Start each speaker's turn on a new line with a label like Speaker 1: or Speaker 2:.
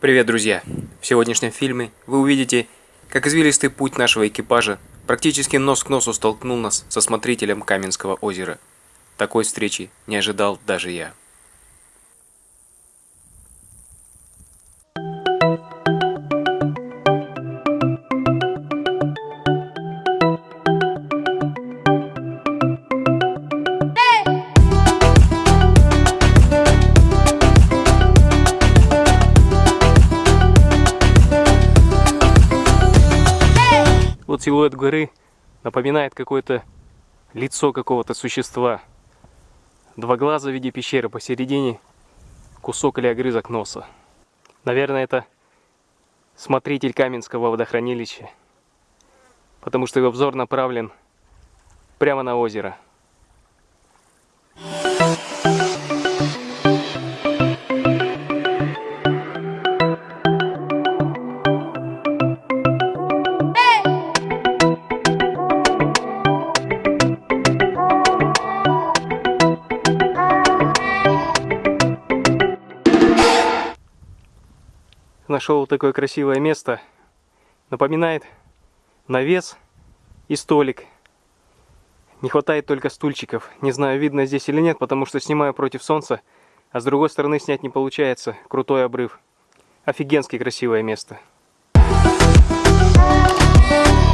Speaker 1: Привет, друзья! В сегодняшнем фильме вы увидите, как извилистый путь нашего экипажа практически нос к носу столкнул нас со смотрителем Каменского озера. Такой встречи не ожидал даже я. Вот силуэт горы напоминает какое-то лицо какого-то существа. Два глаза в виде пещеры посередине, кусок или огрызок носа. Наверное, это смотритель Каменского водохранилища, потому что его взор направлен прямо на озеро. Нашел такое красивое место. Напоминает навес и столик. Не хватает только стульчиков. Не знаю, видно здесь или нет, потому что снимаю против солнца. А с другой стороны снять не получается. Крутой обрыв. Офигенски красивое место. Thank you.